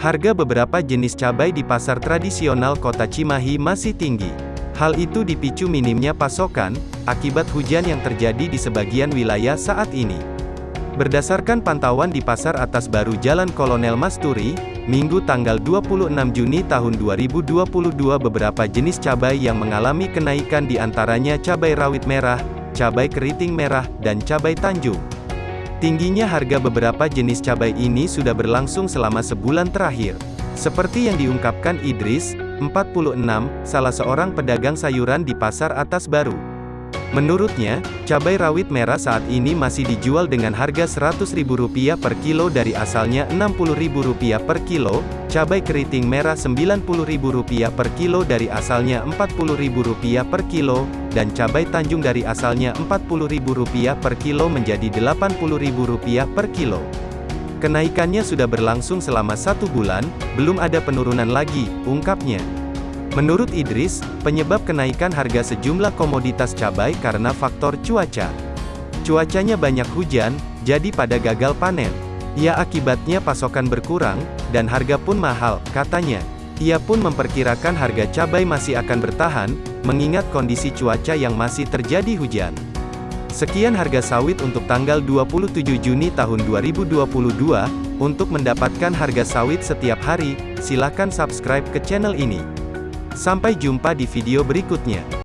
Harga beberapa jenis cabai di pasar tradisional kota Cimahi masih tinggi. Hal itu dipicu minimnya pasokan, akibat hujan yang terjadi di sebagian wilayah saat ini. Berdasarkan pantauan di Pasar Atas Baru Jalan Kolonel Masturi, Minggu tanggal 26 Juni tahun 2022 beberapa jenis cabai yang mengalami kenaikan di antaranya cabai rawit merah, cabai keriting merah, dan cabai tanjung. Tingginya harga beberapa jenis cabai ini sudah berlangsung selama sebulan terakhir. Seperti yang diungkapkan Idris, 46, salah seorang pedagang sayuran di Pasar Atas Baru. Menurutnya, cabai rawit merah saat ini masih dijual dengan harga Rp100.000 per kilo dari asalnya Rp60.000 per kilo, cabai keriting merah Rp90.000 per kilo dari asalnya Rp40.000 per kilo, dan cabai tanjung dari asalnya Rp40.000 per kilo menjadi Rp80.000 per kilo. Kenaikannya sudah berlangsung selama satu bulan, belum ada penurunan lagi, ungkapnya. Menurut Idris, penyebab kenaikan harga sejumlah komoditas cabai karena faktor cuaca. Cuacanya banyak hujan, jadi pada gagal panen. Ya akibatnya pasokan berkurang, dan harga pun mahal, katanya. Ia pun memperkirakan harga cabai masih akan bertahan, mengingat kondisi cuaca yang masih terjadi hujan. Sekian harga sawit untuk tanggal 27 Juni tahun 2022. Untuk mendapatkan harga sawit setiap hari, silakan subscribe ke channel ini. Sampai jumpa di video berikutnya.